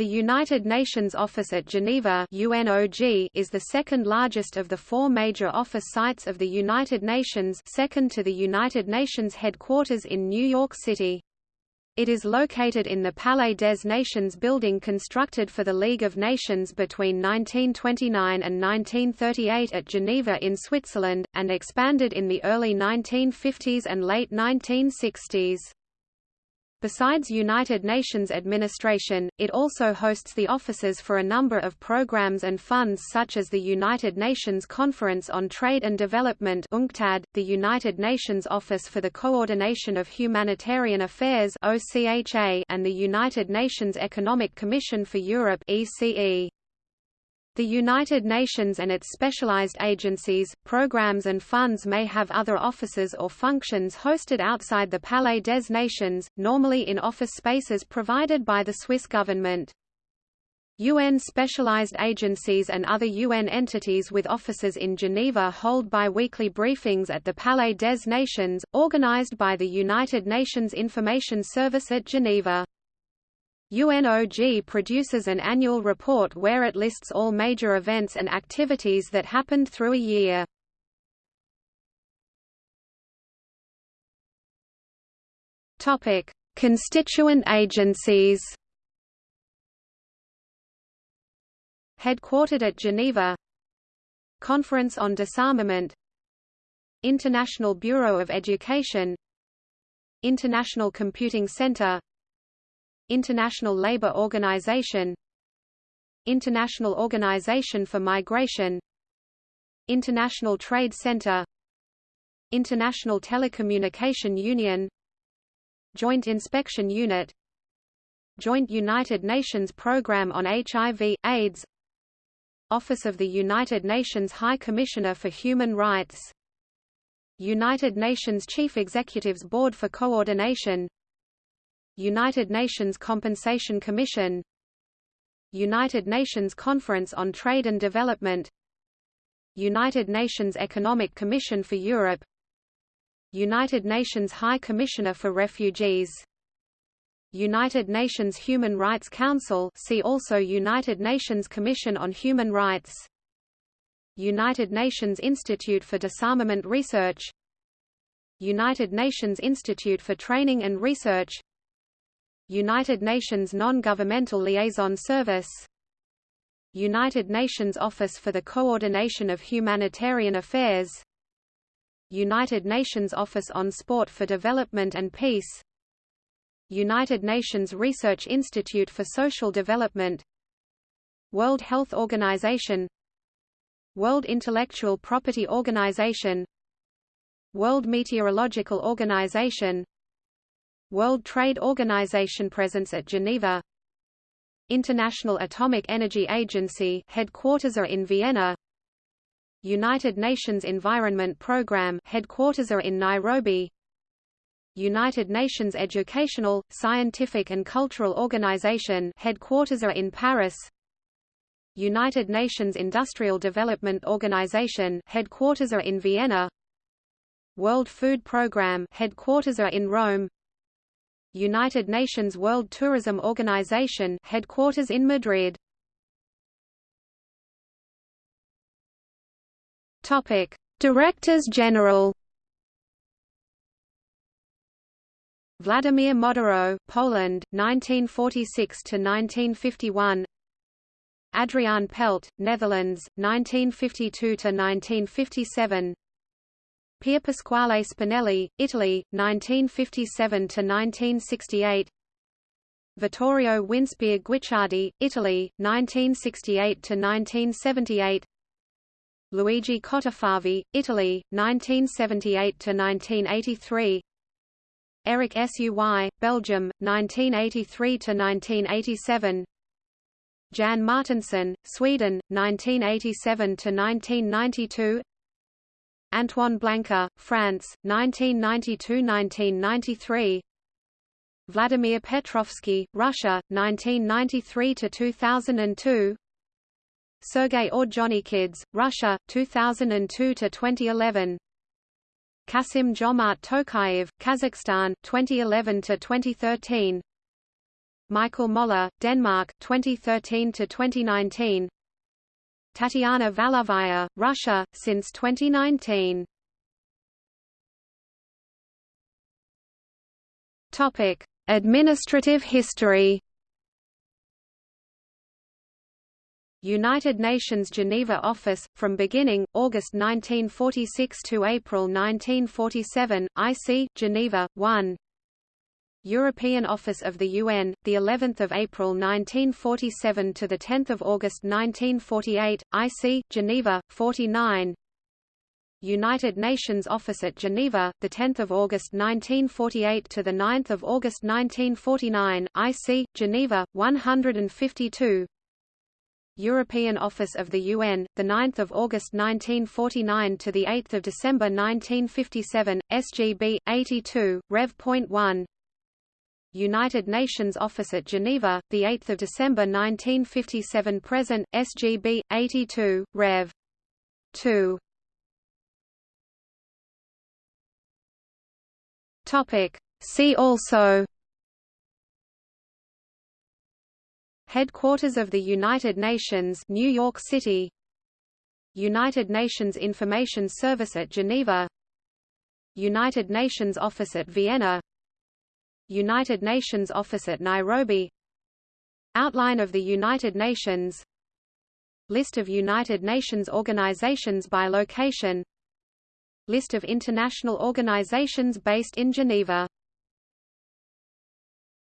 The United Nations Office at Geneva UNOG is the second largest of the four major office sites of the United Nations second to the United Nations headquarters in New York City. It is located in the Palais des Nations building constructed for the League of Nations between 1929 and 1938 at Geneva in Switzerland, and expanded in the early 1950s and late 1960s. Besides United Nations administration, it also hosts the offices for a number of programs and funds such as the United Nations Conference on Trade and Development UNCTAD, the United Nations Office for the Coordination of Humanitarian Affairs OCHA, and the United Nations Economic Commission for Europe ECE. The United Nations and its specialized agencies, programs and funds may have other offices or functions hosted outside the Palais des Nations, normally in office spaces provided by the Swiss government. UN specialized agencies and other UN entities with offices in Geneva hold bi-weekly briefings at the Palais des Nations, organized by the United Nations Information Service at Geneva. UNOG produces an annual report where it lists all major events and activities that happened through a year. Topic: Constituent agencies. Headquartered at Geneva. Conference on Disarmament. International Bureau of Education. International Computing Center International Labour Organization International Organization for Migration International Trade Center International Telecommunication Union Joint Inspection Unit Joint United Nations Programme on HIV, AIDS Office of the United Nations High Commissioner for Human Rights United Nations Chief Executives Board for Coordination United Nations Compensation Commission United Nations Conference on Trade and Development United Nations Economic Commission for Europe United Nations High Commissioner for Refugees United Nations Human Rights Council see also United Nations Commission on Human Rights United Nations Institute for Disarmament Research United Nations Institute for Training and Research United Nations Non-Governmental Liaison Service United Nations Office for the Coordination of Humanitarian Affairs United Nations Office on Sport for Development and Peace United Nations Research Institute for Social Development World Health Organization World Intellectual Property Organization World Meteorological Organization World Trade Organization presence at Geneva. International Atomic Energy Agency headquarters are in Vienna. United Nations Environment Programme headquarters are in Nairobi. United Nations Educational, Scientific and Cultural Organization headquarters are in Paris. United Nations Industrial Development Organization headquarters are in Vienna. World Food Programme headquarters are in Rome United Nations World Tourism Organization headquarters in Madrid. Topic: Directors General. Vladimir Moderow, Poland, 1946 to 1951. Adriaan Pelt, Netherlands, 1952 to 1957. Pier Pasquale Spinelli, Italy, 1957–1968 Vittorio Winspeare Guicciardi, Italy, 1968–1978 Luigi Cottafavi, Italy, 1978–1983 Eric Suy, Belgium, 1983–1987 Jan Mårtenson, Sweden, 1987–1992 Antoine Blanca, France, 1992–1993 Vladimir Petrovsky, Russia, 1993–2002 Sergei Ordzhonikidze, Russia, 2002–2011 Kassym Jomart Tokayev, Kazakhstan, 2011–2013 Michael Moller, Denmark 2013 to 2019 Tatiana Valovaya, Russia since 2019 Topic Administrative history. United Nations Geneva Office, from beginning, August 1946 to April 1947, IC, Geneva, 1 European Office of the UN, the 11th of April 1947 to the 10th of August 1948, IC, Geneva, 49 United Nations Office at Geneva, the 10th of August 1948 to the 9th of August 1949, IC, Geneva, 152 European Office of the UN, the 9th of August 1949 to the 8th of December 1957, SGB 82, Rev.1. United Nations Office at Geneva, the 8th of December 1957 present, SGB 82, Rev. 2. Topic. See also Headquarters of the United Nations New York City United Nations Information Service at Geneva United Nations Office at Vienna United Nations Office at Nairobi. Outline of the United Nations. List of United Nations organizations by location. List of international organizations based in Geneva